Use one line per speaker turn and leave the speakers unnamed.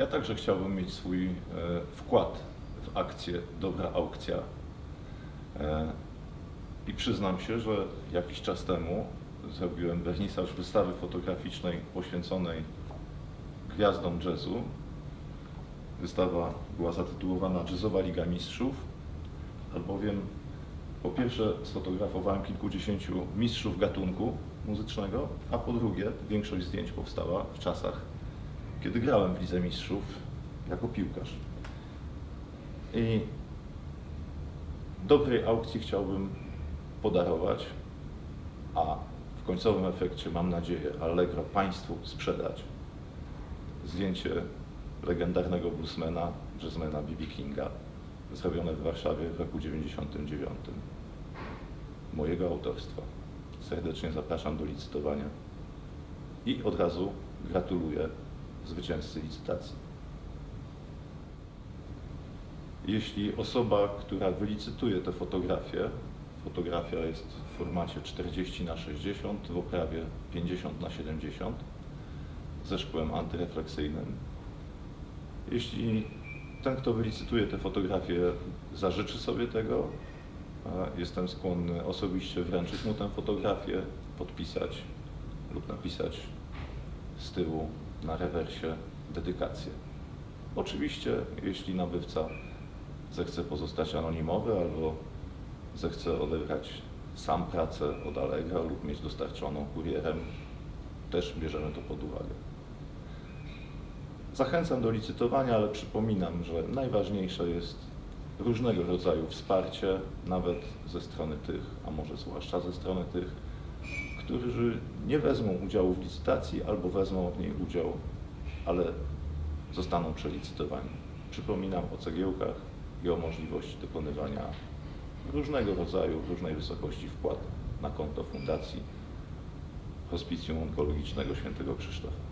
Ja także chciałbym mieć swój e, wkład w akcję Dobra Aukcja. E, I przyznam się, że jakiś czas temu zrobiłem wernisaż wystawy fotograficznej poświęconej gwiazdom jazzu. Wystawa była zatytułowana Jazzowa Liga Mistrzów, albowiem po pierwsze sfotografowałem kilkudziesięciu mistrzów gatunku muzycznego, a po drugie większość zdjęć powstała w czasach, kiedy grałem w Lidze Mistrzów jako piłkarz. I dobrej aukcji chciałbym podarować, a w końcowym efekcie, mam nadzieję, Allegro Państwu sprzedać zdjęcie legendarnego bluesmana, jazzmana B.B. Kinga, zrobione w Warszawie w roku 99. Mojego autorstwa. Serdecznie zapraszam do licytowania i od razu gratuluję zwycięzcy licytacji. Jeśli osoba, która wylicytuje tę fotografię, fotografia jest w formacie 40 na 60 w oprawie 50 na 70 ze szkłem antyrefleksyjnym. Jeśli ten, kto wylicytuje tę fotografię, zażyczy sobie tego, jestem skłonny osobiście wręczyć mu tę fotografię, podpisać lub napisać z tyłu na rewersie dedykację. Oczywiście, jeśli nabywca zechce pozostać anonimowy albo zechce odebrać sam pracę od Allegra lub mieć dostarczoną kurierem, też bierzemy to pod uwagę. Zachęcam do licytowania, ale przypominam, że najważniejsze jest różnego rodzaju wsparcie, nawet ze strony tych, a może zwłaszcza ze strony tych, którzy nie wezmą udziału w licytacji albo wezmą w niej udział, ale zostaną przelicytowani. Przypominam o cegiełkach i o możliwości dokonywania różnego rodzaju, różnej wysokości wpłat na konto Fundacji Hospicjum Onkologicznego Świętego Krzysztofa.